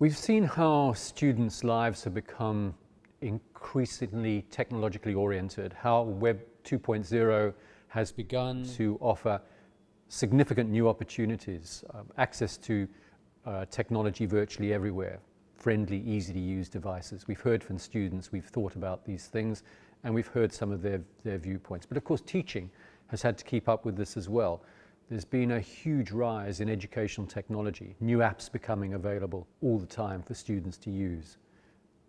We've seen how students' lives have become increasingly technologically oriented, how Web 2.0 has begun to offer significant new opportunities, uh, access to uh, technology virtually everywhere, friendly, easy to use devices. We've heard from students, we've thought about these things, and we've heard some of their, their viewpoints. But of course, teaching has had to keep up with this as well. There's been a huge rise in educational technology, new apps becoming available all the time for students to use.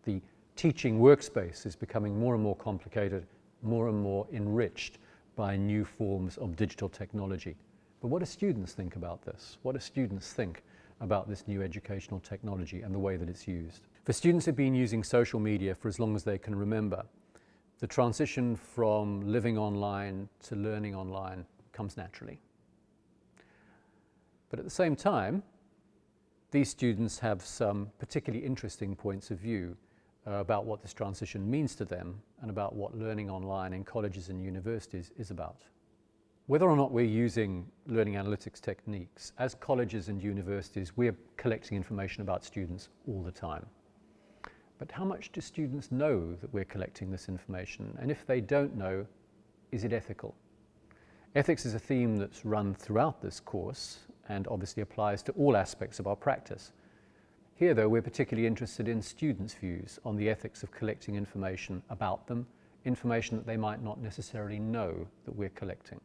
The teaching workspace is becoming more and more complicated, more and more enriched by new forms of digital technology. But what do students think about this? What do students think about this new educational technology and the way that it's used? For students who've been using social media for as long as they can remember, the transition from living online to learning online comes naturally. But at the same time, these students have some particularly interesting points of view uh, about what this transition means to them and about what learning online in colleges and universities is about. Whether or not we're using learning analytics techniques, as colleges and universities, we're collecting information about students all the time. But how much do students know that we're collecting this information? And if they don't know, is it ethical? Ethics is a theme that's run throughout this course and obviously applies to all aspects of our practice. Here, though, we're particularly interested in students' views on the ethics of collecting information about them, information that they might not necessarily know that we're collecting.